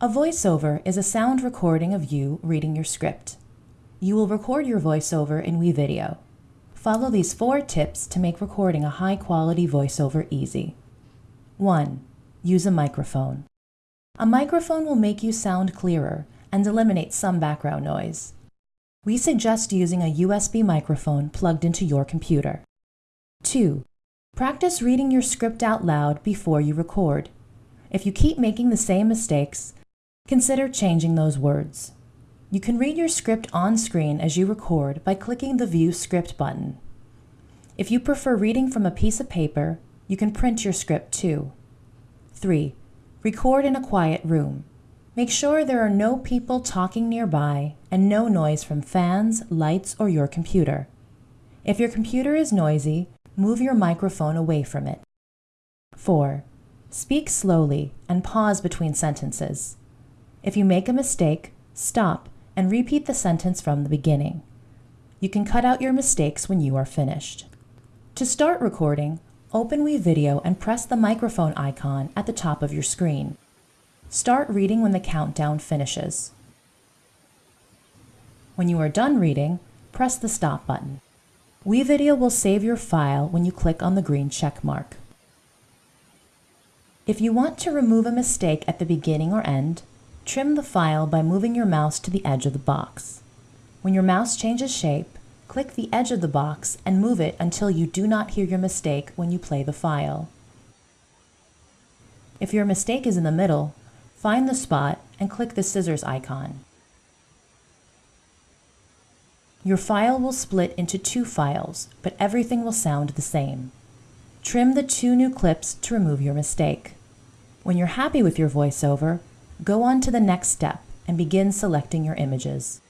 A voiceover is a sound recording of you reading your script. You will record your voiceover in WeVideo. Follow these four tips to make recording a high quality voiceover easy. 1. Use a microphone. A microphone will make you sound clearer and eliminate some background noise. We suggest using a USB microphone plugged into your computer. 2. Practice reading your script out loud before you record. If you keep making the same mistakes, consider changing those words. You can read your script on screen as you record by clicking the View Script button. If you prefer reading from a piece of paper, you can print your script too. 3. Record in a quiet room. Make sure there are no people talking nearby and no noise from fans, lights, or your computer. If your computer is noisy, move your microphone away from it. 4. Speak slowly and pause between sentences. If you make a mistake, stop and repeat the sentence from the beginning. You can cut out your mistakes when you are finished. To start recording, open WeVideo and press the microphone icon at the top of your screen. Start reading when the countdown finishes. When you are done reading, press the stop button. WeVideo will save your file when you click on the green check mark. If you want to remove a mistake at the beginning or end, trim the file by moving your mouse to the edge of the box. When your mouse changes shape, click the edge of the box and move it until you do not hear your mistake when you play the file. If your mistake is in the middle, find the spot and click the scissors icon. Your file will split into two files, but everything will sound the same. Trim the two new clips to remove your mistake. When you're happy with your voiceover, go on to the next step and begin selecting your images.